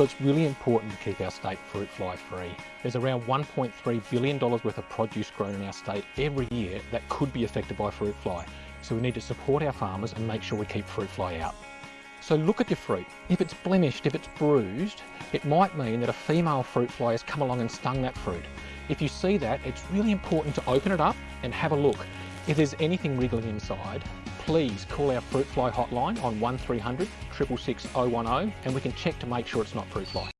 So it's really important to keep our state fruit fly free. There's around $1.3 billion worth of produce grown in our state every year that could be affected by fruit fly. So we need to support our farmers and make sure we keep fruit fly out. So look at your fruit. If it's blemished, if it's bruised, it might mean that a female fruit fly has come along and stung that fruit. If you see that, it's really important to open it up and have a look. If there's anything wriggling inside, please call our fruit fly hotline on 1300 666 010 and we can check to make sure it's not fruit fly.